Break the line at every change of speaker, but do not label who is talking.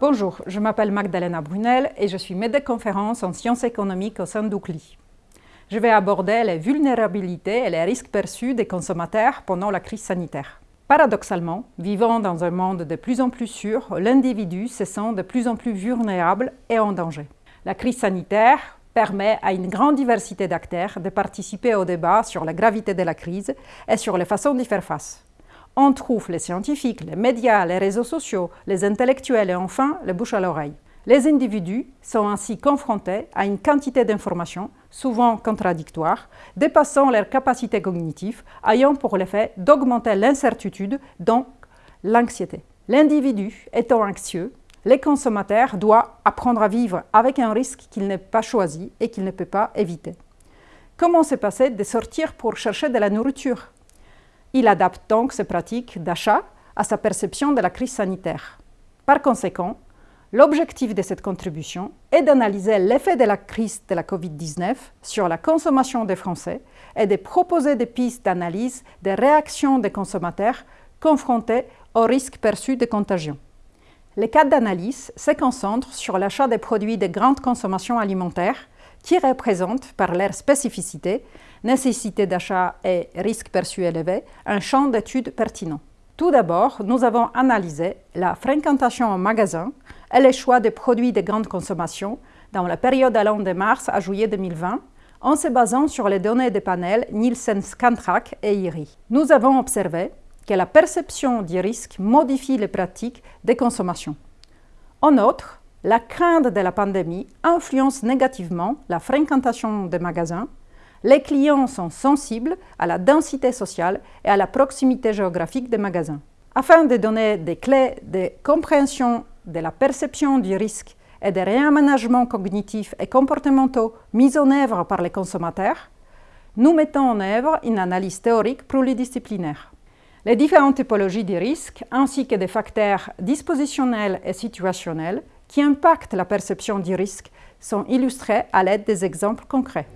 Bonjour, je m'appelle Magdalena Brunel et je suis de conférence en sciences économiques au sein d'UCLI. Je vais aborder les vulnérabilités et les risques perçus des consommateurs pendant la crise sanitaire. Paradoxalement, vivant dans un monde de plus en plus sûr, l'individu se sent de plus en plus vulnérable et en danger. La crise sanitaire permet à une grande diversité d'acteurs de participer au débat sur la gravité de la crise et sur les façons d'y faire face. On trouve les scientifiques, les médias, les réseaux sociaux, les intellectuels et enfin les bouches à l'oreille. Les individus sont ainsi confrontés à une quantité d'informations, souvent contradictoires, dépassant leurs capacités cognitives, ayant pour l'effet d'augmenter l'incertitude, donc l'anxiété. L'individu étant anxieux, les consommateurs doivent apprendre à vivre avec un risque qu'il n'a pas choisi et qu'il ne peut pas éviter. Comment se passer de sortir pour chercher de la nourriture? Il adapte donc ses pratiques d'achat à sa perception de la crise sanitaire. Par conséquent, l'objectif de cette contribution est d'analyser l'effet de la crise de la COVID-19 sur la consommation des Français et de proposer des pistes d'analyse des réactions des consommateurs confrontés au risque perçu de contagion. Les cas d'analyse se concentrent sur l'achat des produits de grande consommation alimentaire qui représentent, par leur spécificité, nécessité d'achat et risque perçu élevé, un champ d'études pertinent. Tout d'abord, nous avons analysé la fréquentation en magasin et les choix des produits de grande consommation dans la période allant de mars à juillet 2020 en se basant sur les données des panels Nielsen Scantrack et IRI. Nous avons observé que la perception du risque modifie les pratiques de consommation. En outre, la crainte de la pandémie influence négativement la fréquentation des magasins les clients sont sensibles à la densité sociale et à la proximité géographique des magasins. Afin de donner des clés de compréhension de la perception du risque et des réaménagements cognitifs et comportementaux mis en œuvre par les consommateurs, nous mettons en œuvre une analyse théorique pluridisciplinaire. Les différentes typologies de risques, ainsi que des facteurs dispositionnels et situationnels qui impactent la perception du risque, sont illustrés à l'aide des exemples concrets.